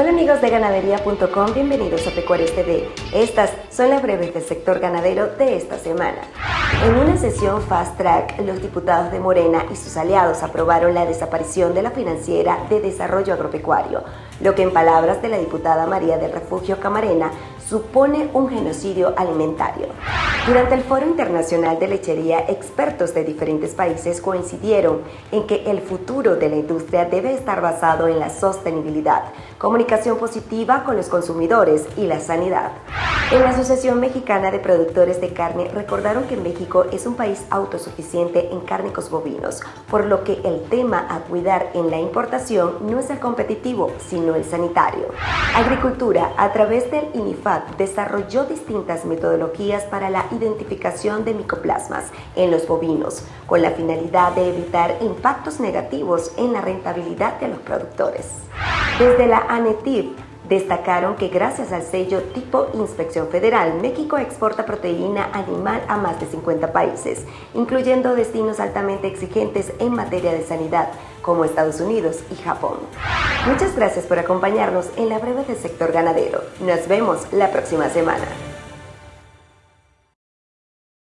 Hola amigos de ganadería.com, bienvenidos a Pecuarios TV. Estas son las breves del sector ganadero de esta semana. En una sesión fast track, los diputados de Morena y sus aliados aprobaron la desaparición de la financiera de desarrollo agropecuario, lo que en palabras de la diputada María del Refugio Camarena supone un genocidio alimentario. Durante el Foro Internacional de Lechería, expertos de diferentes países coincidieron en que el futuro de la industria debe estar basado en la sostenibilidad, comunicación positiva con los consumidores y la sanidad. En la Asociación Mexicana de Productores de Carne recordaron que México es un país autosuficiente en cárnicos bovinos, por lo que el tema a cuidar en la importación no es el competitivo, sino el sanitario. Agricultura, a través del INIFAD, desarrolló distintas metodologías para la identificación de micoplasmas en los bovinos, con la finalidad de evitar impactos negativos en la rentabilidad de los productores. Desde la ANETIV, Destacaron que gracias al sello tipo Inspección Federal, México exporta proteína animal a más de 50 países, incluyendo destinos altamente exigentes en materia de sanidad, como Estados Unidos y Japón. Muchas gracias por acompañarnos en la breve del sector ganadero. Nos vemos la próxima semana.